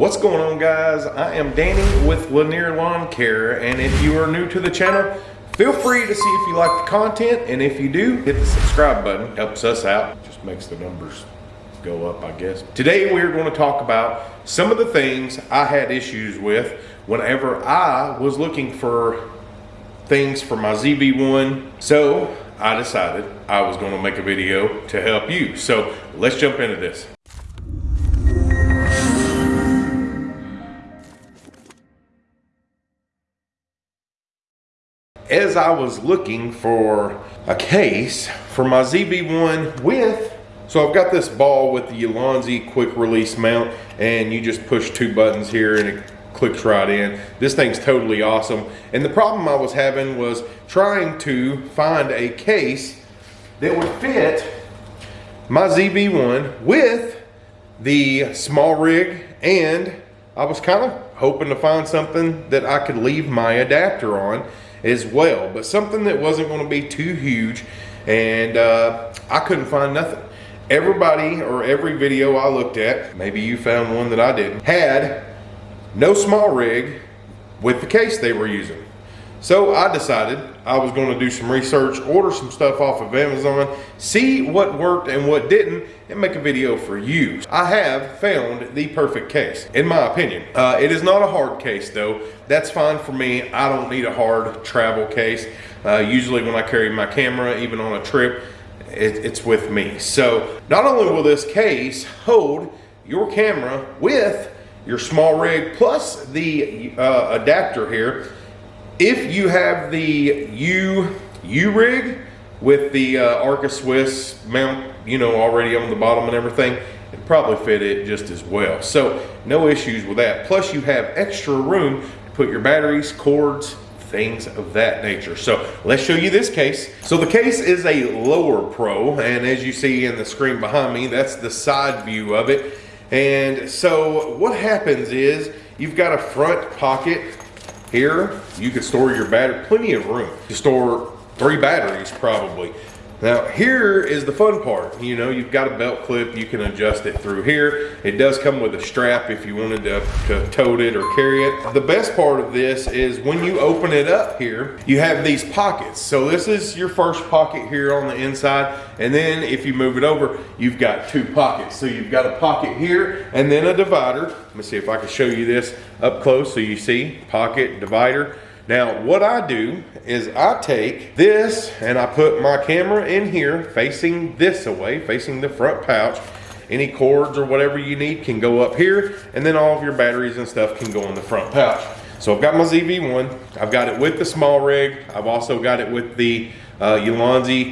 What's going on guys? I am Danny with Lanier Lawn Care and if you are new to the channel, feel free to see if you like the content and if you do, hit the subscribe button. Helps us out, just makes the numbers go up I guess. Today we're going to talk about some of the things I had issues with whenever I was looking for things for my ZV-1. So I decided I was going to make a video to help you. So let's jump into this. As I was looking for a case for my ZV-1 with, so I've got this ball with the Ulanzi quick release mount and you just push two buttons here and it clicks right in. This thing's totally awesome. And the problem I was having was trying to find a case that would fit my ZV-1 with the SmallRig and I was kind of hoping to find something that I could leave my adapter on as well, but something that wasn't going to be too huge. And uh, I couldn't find nothing. Everybody or every video I looked at, maybe you found one that I didn't, had no SmallRig with the case they were using. So I decided I was going to do some research, order some stuff off of Amazon, see what worked and what didn't, and make a video for you. I have found the perfect case, in my opinion. Uh, it is not a hard case though. That's fine for me. I don't need a hard travel case. Uh, usually when I carry my camera, even on a trip, it, it's with me. So not only will this case hold your camera with your SmallRig plus the uh, adapter here, if you have the U U rig with the uh, Arca Swiss mount, you know, already on the bottom and everything, it probably fit it just as well. So no issues with that. Plus you have extra room to put your batteries, cords, things of that nature. So let's show you this case. So the case is a Lowepro and as you see in the screen behind me, that's the side view of it. And so what happens is you've got a front pocket here, you can store your battery, plenty of room to store three batteries probably. Now here is the fun part. You know, you've got a belt clip, you can adjust it through here. It does come with a strap if you wanted to, to tote it or carry it. The best part of this is when you open it up here, you have these pockets. So this is your first pocket here on the inside. And then if you move it over, you've got two pockets. So you've got a pocket here and then a divider. Let me see if I can show you this up close so you see pocket, divider. Now, what I do is I take this and I put my camera in here facing this away, facing the front pouch. Any cords or whatever you need can go up here, and then all of your batteries and stuff can go in the front pouch. So I've got my ZV-1, I've got it with the SmallRig, I've also got it with the uh,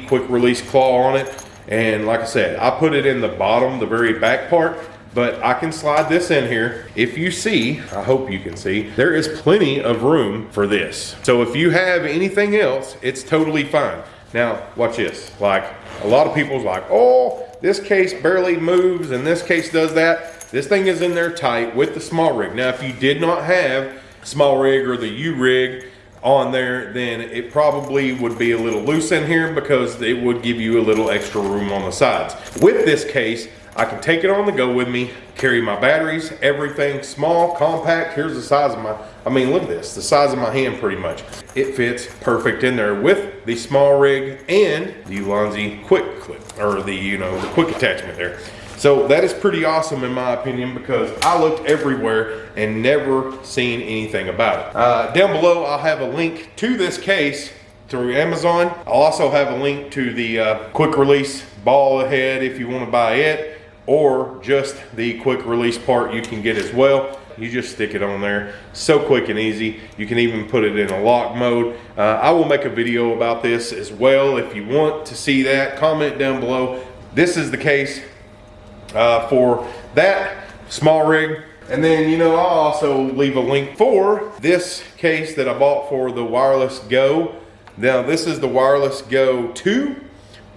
quick release claw on it, and like I said, I put it in the bottom, the very back part, but I can slide this in here. If you see, I hope you can see, there is plenty of room for this. So if you have anything else, it's totally fine. Now, watch this. Like, a lot of people's like, oh, this case barely moves and this case does that. This thing is in there tight with the SmallRig. Now, if you did not have SmallRig or the U rig on there, then it probably would be a little loose in here because it would give you a little extra room on the sides. With this case, I can take it on the go with me, carry my batteries, everything small, compact. Here's the size of my, I mean, look at this, the size of my hand pretty much. It fits perfect in there with the SmallRig and the Ulanzi quick clip, or the, you know, the quick attachment there. So that is pretty awesome in my opinion because I looked everywhere and never seen anything about it. Uh, down below, I'll have a link to this case through Amazon. I'll also have a link to the uh, quick release ball head if you want to buy it or just the quick release part you can get as well. You just stick it on there. So quick and easy. You can even put it in a lock mode. Uh, I will make a video about this as well. If you want to see that, comment down below. This is the case uh, for that SmallRig. And then, you know, I'll also leave a link for this case that I bought for the Wireless Go. Now, this is the Wireless Go 2,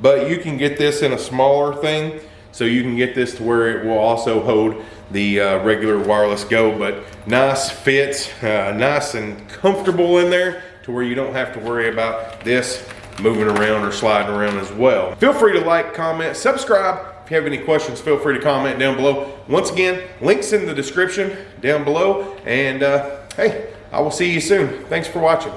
but you can get this in a smaller thing. So you can get this to where it will also hold the uh, regular wireless go, but nice fits, uh, nice and comfortable in there to where you don't have to worry about this moving around or sliding around as well. Feel free to like, comment, subscribe, If you have any questions, feel free to comment down below. Once again, links in the description down below. And uh, hey, I will see you soon. Thanks for watching.